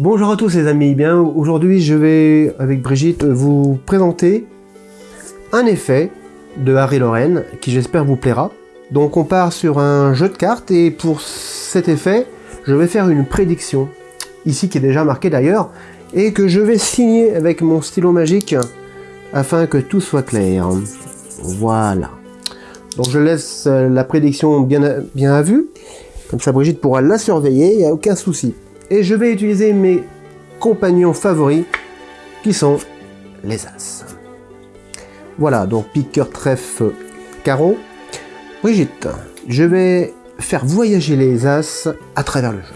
Bonjour à tous les amis, bien aujourd'hui je vais avec Brigitte vous présenter un effet de Harry Lorraine qui j'espère vous plaira. Donc on part sur un jeu de cartes et pour cet effet je vais faire une prédiction ici qui est déjà marquée d'ailleurs et que je vais signer avec mon stylo magique afin que tout soit clair. Voilà. Donc je laisse la prédiction bien bien à vue. Comme ça Brigitte pourra la surveiller, il n'y a aucun souci. Et je vais utiliser mes compagnons favoris qui sont les As. Voilà, donc pique, cœur, trèfle, carreau. Brigitte, je vais faire voyager les As à travers le jeu.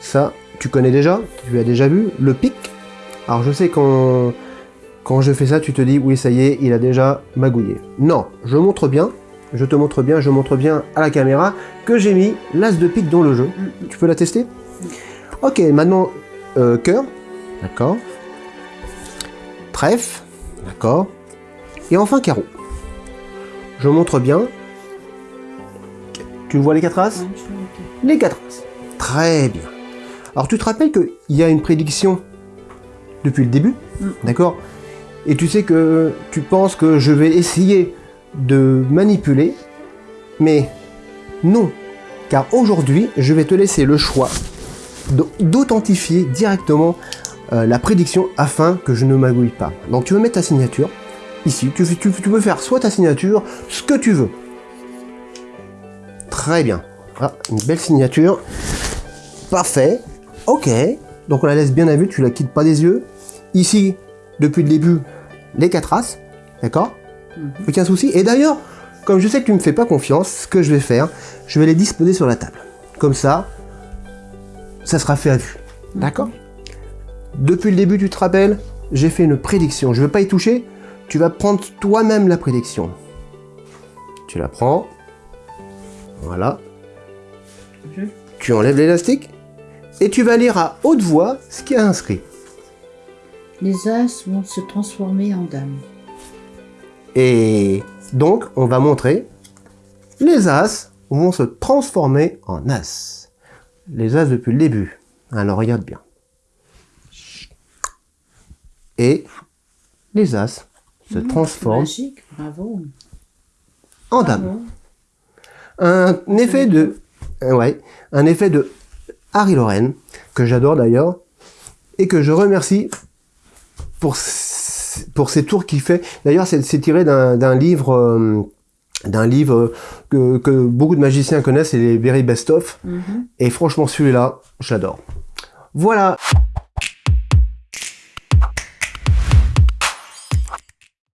Ça, tu connais déjà, tu as déjà vu, le pic. Alors je sais quand, quand je fais ça, tu te dis, oui ça y est, il a déjà magouillé. Non, je montre bien, je te montre bien, je montre bien à la caméra que j'ai mis l'as de pique dans le jeu. Tu peux la tester? Ok, maintenant, euh, cœur, d'accord. Trèfle, d'accord. Et enfin carreau. Je montre bien. Tu vois les quatre as Les quatre as. Très bien. Alors tu te rappelles qu'il y a une prédiction depuis le début, d'accord Et tu sais que tu penses que je vais essayer de manipuler, mais non, car aujourd'hui, je vais te laisser le choix d'authentifier directement euh, la prédiction afin que je ne magouille pas. Donc tu veux mettre ta signature, ici, tu, tu, tu peux faire soit ta signature, ce que tu veux. Très bien. Ah, une belle signature. Parfait. Ok. Donc on la laisse bien à vue, tu la quittes pas des yeux. Ici, depuis le début, les quatre as. D'accord? Mhm. Aucun souci. Et d'ailleurs, comme je sais que tu ne me fais pas confiance, ce que je vais faire, je vais les disposer sur la table. Comme ça, ça sera fait à vue. D'accord? Depuis le début, tu te rappelles, j'ai fait une prédiction. Je ne veux pas y toucher. Tu vas prendre toi-même la prédiction. Tu la prends. Voilà. Tu enlèves l'élastique. Et tu vas lire à haute voix ce qui est inscrit. Les as vont se transformer en dames. Et donc, on va montrer les As vont se transformer en As. Les As depuis le début. Alors, regarde bien. Et les As se Mmh, transforment Magique, bravo. en Dames. Un effet de... euh, Ouais, un effet de Harry Lorraine, que j'adore d'ailleurs, et que je remercie pour pour ces tours qu'il fait. D'ailleurs, c'est tiré d'un livre, euh, d'un livre que, que, beaucoup de magiciens connaissent, c'est les Very Best Of. Mhm. Et franchement, celui-là, j'adore. Voilà.